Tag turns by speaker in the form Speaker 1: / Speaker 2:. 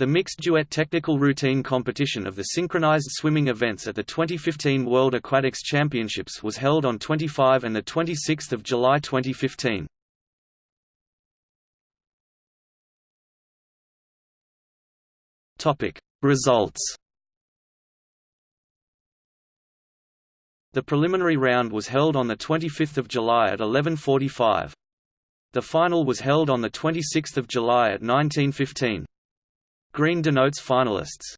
Speaker 1: The mixed duet technical routine competition of the synchronized swimming events at the 2015 World Aquatics Championships was held on 25 and 26 July 2015. Results The preliminary round was held on 25 July at 11.45. The final was held on 26 July at 19.15. Green denotes finalists.